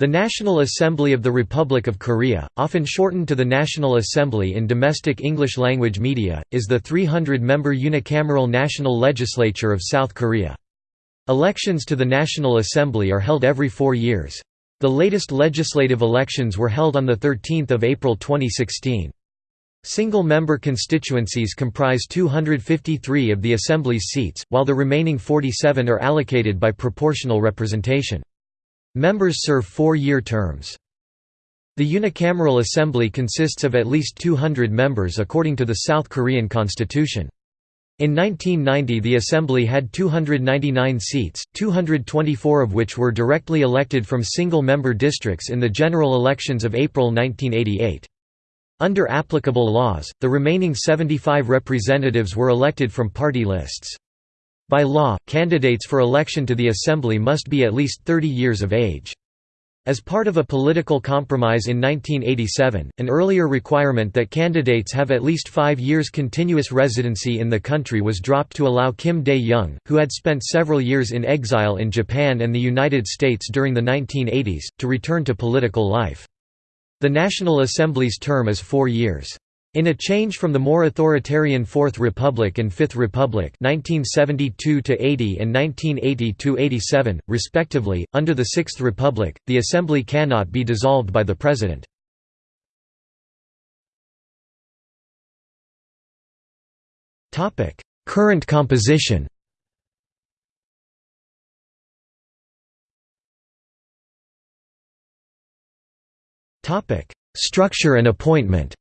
The National Assembly of the Republic of Korea, often shortened to the National Assembly in domestic English-language media, is the 300-member unicameral national legislature of South Korea. Elections to the National Assembly are held every four years. The latest legislative elections were held on 13 April 2016. Single-member constituencies comprise 253 of the Assembly's seats, while the remaining 47 are allocated by proportional representation. Members serve four-year terms. The unicameral assembly consists of at least 200 members according to the South Korean constitution. In 1990 the assembly had 299 seats, 224 of which were directly elected from single-member districts in the general elections of April 1988. Under applicable laws, the remaining 75 representatives were elected from party lists. By law, candidates for election to the Assembly must be at least 30 years of age. As part of a political compromise in 1987, an earlier requirement that candidates have at least five years continuous residency in the country was dropped to allow Kim Dae-jung, who had spent several years in exile in Japan and the United States during the 1980s, to return to political life. The National Assembly's term is four years. In a change from the more authoritarian Fourth Republic and Fifth Republic 1972 and 1980–87, respectively, under the Sixth Republic, the Assembly cannot be dissolved by the President. Current composition Structure and appointment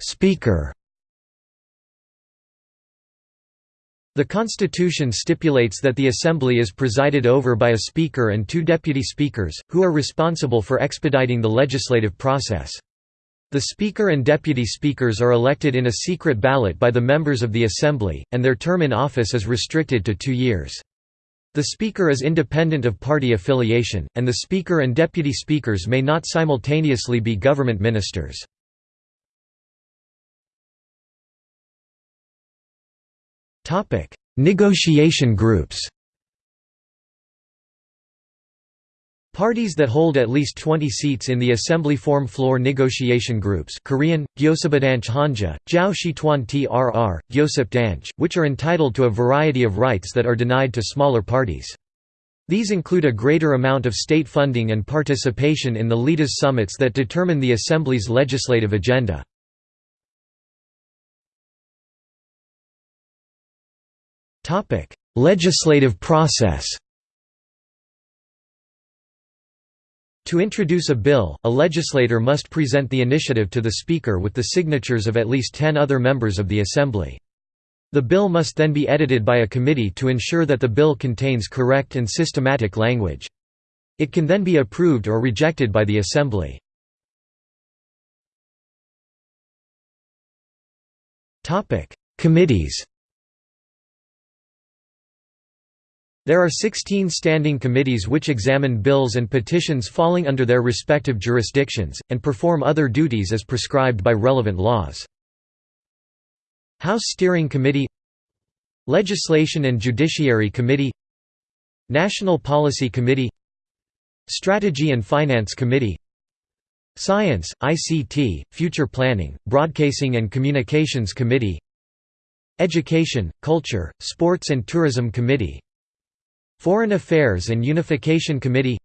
Speaker The Constitution stipulates that the Assembly is presided over by a Speaker and two Deputy Speakers, who are responsible for expediting the legislative process. The Speaker and Deputy Speakers are elected in a secret ballot by the members of the Assembly, and their term in office is restricted to two years. The Speaker is independent of party affiliation, and the Speaker and Deputy Speakers may not simultaneously be government ministers. Negotiation groups Parties that hold at least 20 seats in the assembly form floor negotiation groups Korean, Gyosebadanch Hanja, Jiao Shituan Trr, Gyosipdanch, which are entitled to a variety of rights that are denied to smaller parties. These include a greater amount of state funding and participation in the leaders' summits that determine the Assembly's legislative agenda. Legislative process To introduce a bill, a legislator must present the initiative to the Speaker with the signatures of at least ten other members of the Assembly. The bill must then be edited by a committee to ensure that the bill contains correct and systematic language. It can then be approved or rejected by the Assembly. Committees There are 16 standing committees which examine bills and petitions falling under their respective jurisdictions, and perform other duties as prescribed by relevant laws. House Steering Committee Legislation and Judiciary Committee National Policy Committee Strategy and Finance Committee Science, ICT, Future Planning, Broadcasting and Communications Committee Education, Culture, Sports and Tourism Committee Foreign Affairs and Unification Committee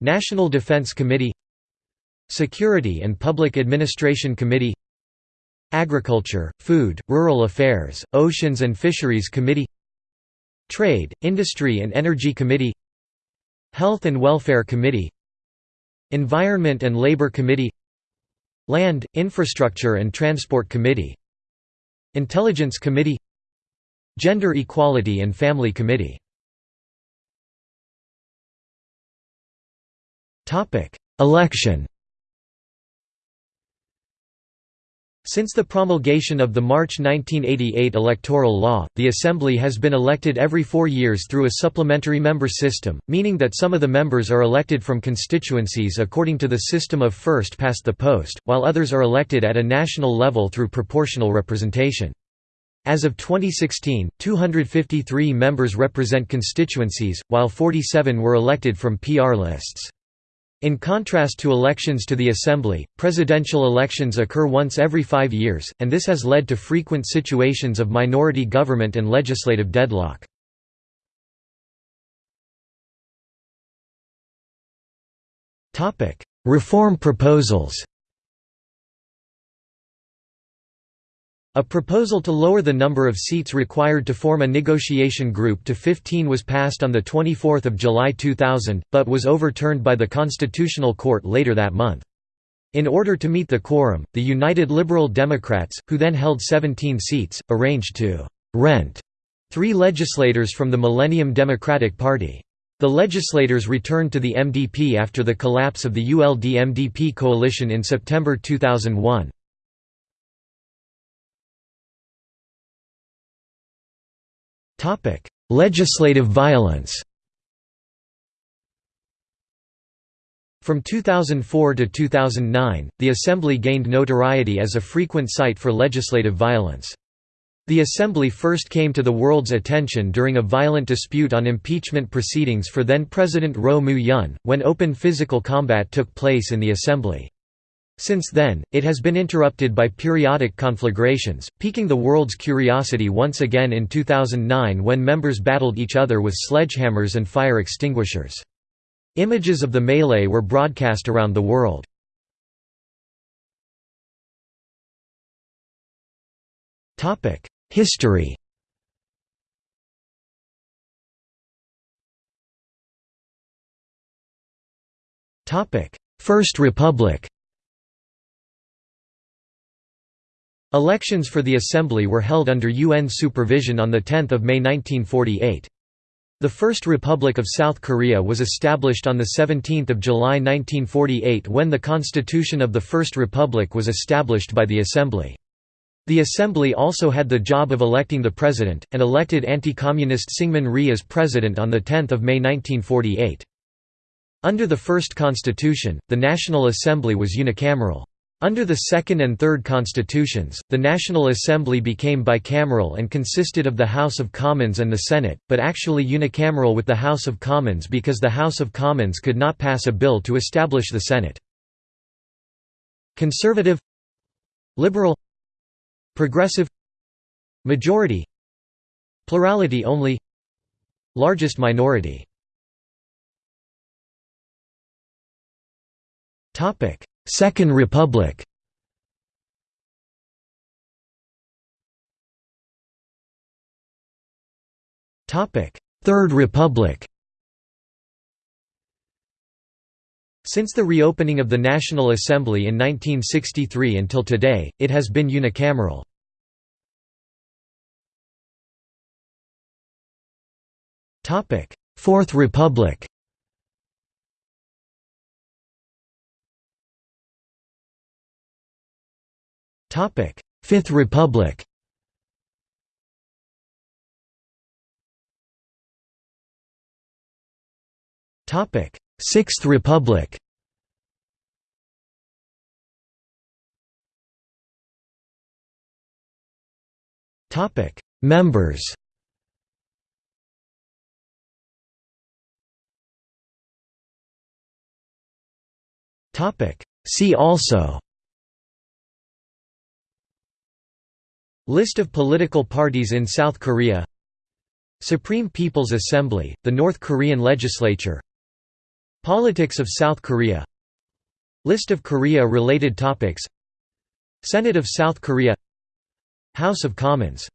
National Defense Committee Security and Public Administration Committee Agriculture, Food, Rural Affairs, Oceans and Fisheries Committee Trade, Industry and Energy Committee Health and Welfare Committee Environment and Labor Committee Land, Infrastructure and Transport Committee Intelligence Committee Gender Equality and Family Committee Election Since the promulgation of the March 1988 electoral law, the Assembly has been elected every four years through a supplementary member system, meaning that some of the members are elected from constituencies according to the system of first past the post, while others are elected at a national level through proportional representation. As of 2016, 253 members represent constituencies, while 47 were elected from PR lists. In contrast to elections to the Assembly, presidential elections occur once every five years, and this has led to frequent situations of minority government and legislative deadlock. Reform proposals A proposal to lower the number of seats required to form a negotiation group to 15 was passed on 24 July 2000, but was overturned by the Constitutional Court later that month. In order to meet the quorum, the United Liberal Democrats, who then held 17 seats, arranged to «rent» three legislators from the Millennium Democratic Party. The legislators returned to the MDP after the collapse of the ULD-MDP coalition in September 2001. Legislative violence From 2004 to 2009, the Assembly gained notoriety as a frequent site for legislative violence. The Assembly first came to the world's attention during a violent dispute on impeachment proceedings for then-President Roh Moo-hyun, when open physical combat took place in the Assembly. Since then, it has been interrupted by periodic conflagrations, piquing the world's curiosity once again in 2009 when members battled each other with sledgehammers and fire extinguishers. Images of the melee were broadcast around the world. History First Republic Elections for the Assembly were held under UN supervision on 10 May 1948. The First Republic of South Korea was established on 17 July 1948 when the Constitution of the First Republic was established by the Assembly. The Assembly also had the job of electing the president, and elected anti-communist Syngman Rhee as president on 10 May 1948. Under the first constitution, the National Assembly was unicameral. Under the Second and Third Constitutions, the National Assembly became bicameral and consisted of the House of Commons and the Senate, but actually unicameral with the House of Commons because the House of Commons could not pass a bill to establish the Senate. Conservative Liberal Progressive Majority Plurality only Largest minority Second Republic. Third Republic. Since the reopening of the National Assembly in 1963 until today, it has been unicameral. Fourth Republic Fifth Republic. Topic: Sixth Republic. Topic: Members. Topic: See also List of political parties in South Korea. Supreme People's Assembly, the North Korean legislature. Politics of South Korea. List of Korea-related topics. Senate of South Korea. House of Commons